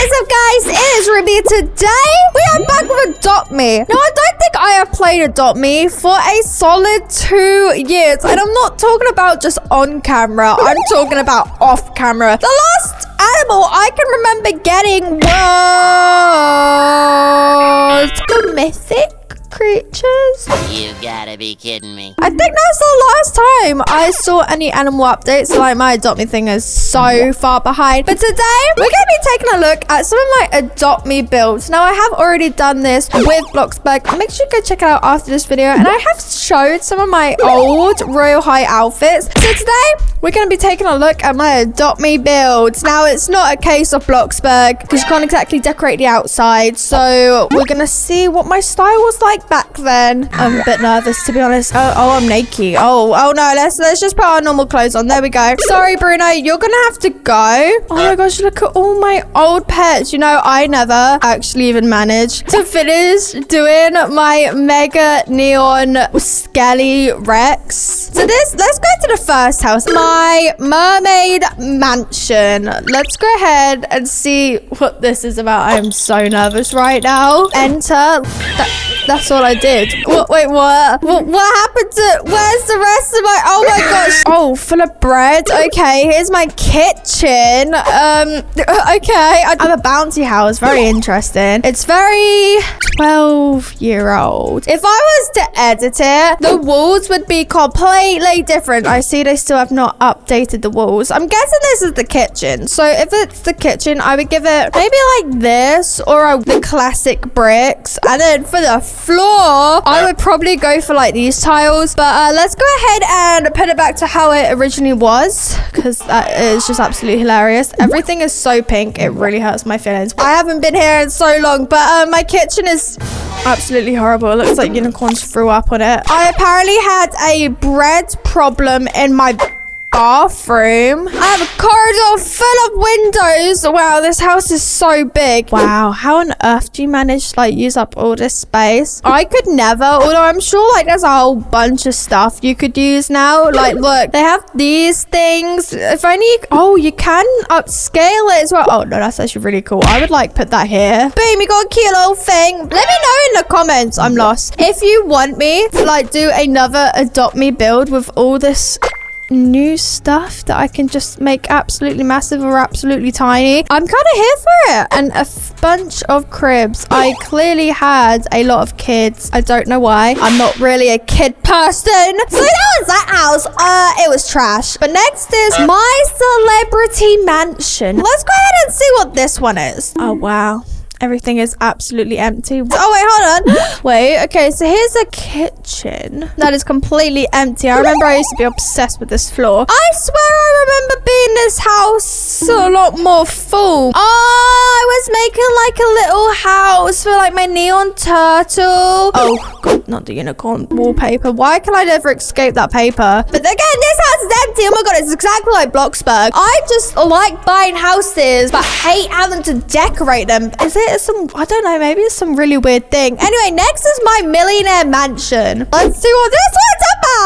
is up, guys? It is Ruby. Today, we are back with Adopt Me. Now, I don't think I have played Adopt Me for a solid two years. And I'm not talking about just on camera. I'm talking about off camera. The last animal I can remember getting was the mythic creatures. You gotta be kidding me. I think that's the last time I saw any animal updates. Like my adopt me thing is so far behind. But today we're gonna be taking a look at some of my adopt me builds. Now I have already done this with Bloxburg. Make sure you go check it out after this video. And I have showed some of my old Royal High outfits. So today we're gonna be taking a look at my adopt me builds. Now it's not a case of Bloxburg because you can't exactly decorate the outside. So we're gonna see what my style was like back then. I'm a bit nervous to be honest. Oh, oh, I'm naked. Oh, oh no. Let's let's just put our normal clothes on. There we go. Sorry, Bruno. You're gonna have to go. Oh my gosh, look at all my old pets. You know, I never actually even managed to finish doing my mega neon Skele-Rex. So this, let's go to the first house. My mermaid mansion. Let's go ahead and see what this is about. I am so nervous right now. Enter. That, that's all I did. What, wait, what? what? What happened to... Where's the rest of my... Oh, my gosh. Oh, full of bread. Okay, here's my kitchen. Um, okay. I have a bouncy house. Very interesting. It's very 12-year-old. If I was to edit it, the walls would be completely different. I see they still have not updated the walls. I'm guessing this is the kitchen. So if it's the kitchen, I would give it maybe like this or a, the classic bricks. And then for the floor, I would probably go for like these tiles. But uh, let's go ahead and put it back to how it originally was because that is just absolutely hilarious. Everything is so pink. It really hurts my feelings. I haven't been here in so long, but uh, my kitchen is absolutely horrible. It looks like unicorns threw up on it. I apparently had a bread problem in my bathroom. I have a corridor full of windows. Wow, this house is so big. Wow, how on earth do you manage to like use up all this space? I could never, although I'm sure like there's a whole bunch of stuff you could use now. Like, look, they have these things. If only, you, oh, you can upscale it as well. Oh, no, that's actually really cool. I would like put that here. Boom, you got a cute little thing. Let me know in the comments. I'm lost. If you want me to like do another adopt me build with all this new stuff that I can just make absolutely massive or absolutely tiny. I'm kind of here for it. And a bunch of cribs. I clearly had a lot of kids. I don't know why. I'm not really a kid person. So that was that house. Uh, it was trash. But next is my celebrity mansion. Let's go ahead and see what this one is. Oh, wow. Everything is absolutely empty. Oh, wait, hold on. Wait, okay, so here's a kitchen that is completely empty. I remember I used to be obsessed with this floor. I swear I remember being this house a lot more full. Oh, I was making like a little house for like my neon turtle. Oh, God, not the unicorn wallpaper. Why can I never escape that paper? But again, this house is empty. Oh my God, it's exactly like Bloxburg. I just like buying houses, but hate having to decorate them. Is it some, I don't know, maybe it's some really weird thing. Anyway, next is my millionaire mansion. Let's see what this one's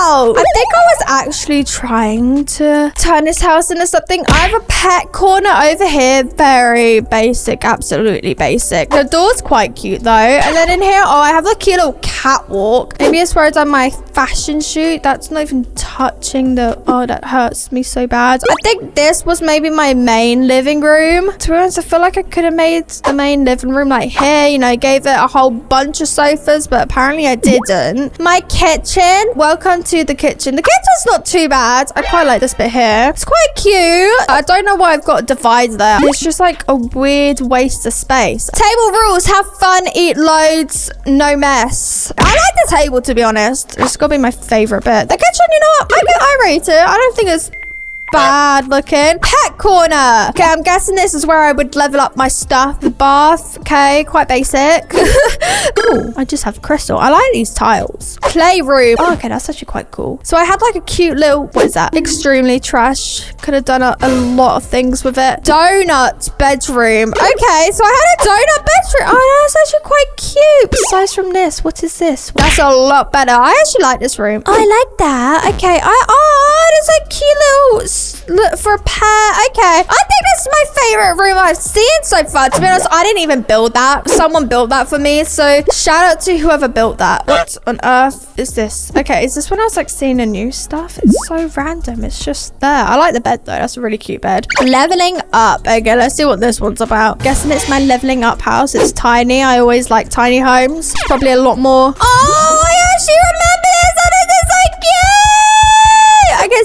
about. I think I was actually trying to turn this house into something. I have a pet corner over here. Very basic, absolutely basic. The door's quite cute though. And then in here, oh, I have like a little catwalk. Maybe it's where I done my fashion shoot. That's not even touching the, oh, that hurts me so bad. I think this was maybe my main living room. To be honest, I feel like I could have made the main living room like here, you know, gave it a whole bunch of sofas, but apparently I didn't. My kitchen. Welcome to the kitchen. The kitchen's not too bad. I quite like this bit here. It's quite cute. I don't know why I've got a divider there. It's just like a weird waste of space. Table rules. Have fun, eat loads, no mess. I like the table, to be honest. It's got to be my favorite bit. The kitchen, you know what? I, I rate it. I don't think it's bad looking. Pet corner. Okay, I'm guessing this is where I would level up my stuff. Bath. Okay, quite basic. oh, I just have crystal. I like these tiles. Playroom. Oh, okay, that's actually quite cool. So I had like a cute little, what is that? Extremely trash. Could have done a, a lot of things with it. Donut bedroom. Okay, so I had a donut bedroom. Oh, that's actually quite cute. Besides from this, what is this? That's a lot better. I actually like this room. I like that. Okay, I, oh, it's a cute little look for a pet. Okay. I think this is my favorite room I've seen so far. To be honest, I didn't even build that. Someone built that for me. So shout out to whoever built that. What on earth is this? Okay, is this when I was like seeing the new stuff? It's so random. It's just there. I like the bed though. That's a really cute bed. Leveling up. Okay, let's see what this one's about. Guessing it's my leveling up house. It's tiny. I always like tiny homes. Probably a lot more. Oh,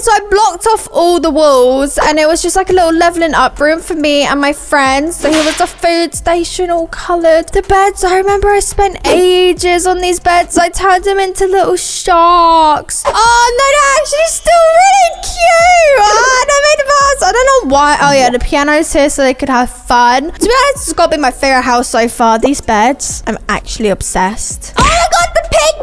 so I blocked off all the walls and it was just like a little leveling up room for me and my friends. So here was a food station all coloured. The beds, I remember I spent ages on these beds. I turned them into little sharks. Oh no, they're actually still really cute. Ah, they made the best. I don't know why. Oh yeah, the piano's here so they could have fun. To be honest, it's got to be my favourite house so far. These beds, I'm actually obsessed. Oh my god, the pink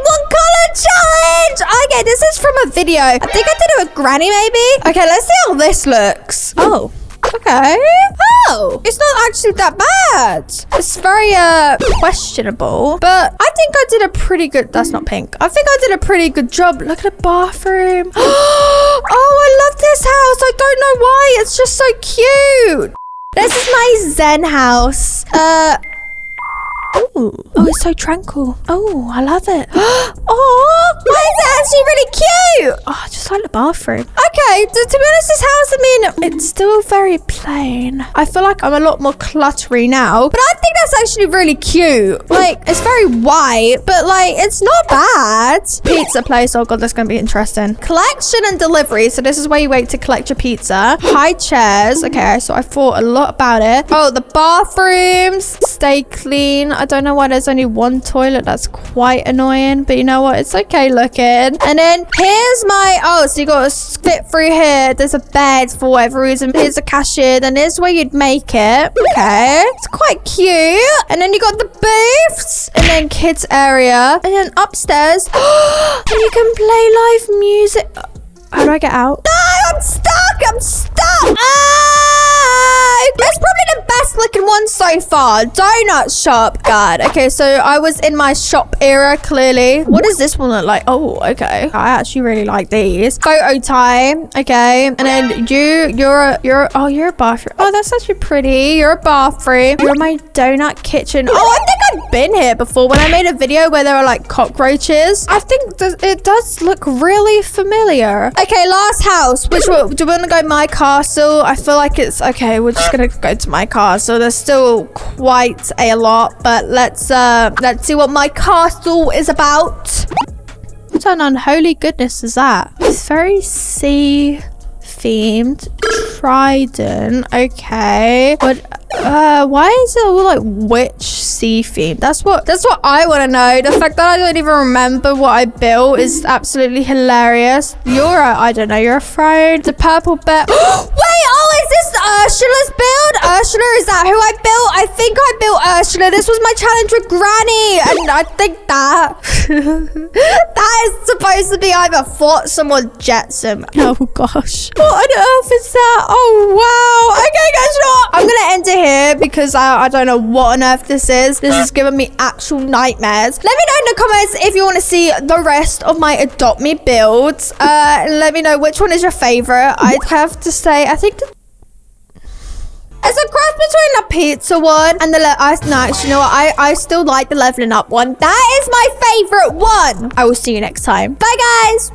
video. I think I did it with Granny maybe. Okay, let's see how this looks. Oh. Okay. Oh, it's not actually that bad. It's very uh questionable, but I think I did a pretty good. That's not pink. I think I did a pretty good job. Look at the bathroom. oh, I love this house. I don't know why. It's just so cute. This is my Zen house. Uh. Ooh. Oh, it's so tranquil. Oh, I love it. oh, why is it actually really cute? Oh, I just like the bathroom. Okay, to, to be honest, this house, I mean, it's still very plain. I feel like I'm a lot more cluttery now, but I think that's actually really cute. Like, it's very white, but like, it's not bad. Pizza place. Oh god, that's going to be interesting. Collection and delivery. So this is where you wait to collect your pizza. High chairs. Okay, so I thought a lot about it. Oh, the bathrooms. Stay clean. I don't know why there's only one toilet. That's quite annoying, but you know what? It's okay looking. And then here's my, oh, so you got to fit through here. There's a bed for whatever reason. Here's a cashier. Then here's where you'd make it. Okay. It's quite cute. And then you got the booths and then kids area. And then upstairs, and you can play live music. How do I get out? No, I'm stuck. I'm stuck. Ah, that's probably the best looking one so far. Donut shop. God. Okay, so I was in my shop era, clearly. What does this one look like? Oh, okay. I actually really like these. Photo time. Okay. And then you, you're, a, you're, oh, you're a bathroom. Oh, that's actually pretty. You're a bathroom. You're my donut kitchen. Oh, I think I've been here before when I made a video where there are like cockroaches. I think th- it does look really familiar. Okay, last house. Which one? Do we want to go my castle? I feel like it's okay. We're just gonna go to my castle. There's still quite a lot, but let's uh let's see what my castle is about. What an unholy goodness is that? It's very sea themed. Trident. Okay. But uh why is it all like witch sea themed? That's what that's what I want to know. The fact that I don't even remember what I built is absolutely hilarious. You're a I don't know, you're a throne. The purple bear. Wait, oh, is this Ursula's build? Ursula, is that who I built? I think I built Ursula. This was my challenge with Granny. And I think that that is supposed to be either Flotsam or Jetsam. Oh gosh. What on earth is that? Oh wow. Okay, guys, you know? I'm gonna end it here because I, I don't know what on earth this is. This is giving me actual nightmares. Let me know in the comments if you want to see the rest of my Adopt Me builds. Uh, let me know which one is your favorite. I'd have to say, I think the it's a cross between the pizza one and the le- I, no, actually, you know what? I, I still like the leveling up one. That is my favorite one. I will see you next time. Bye, guys.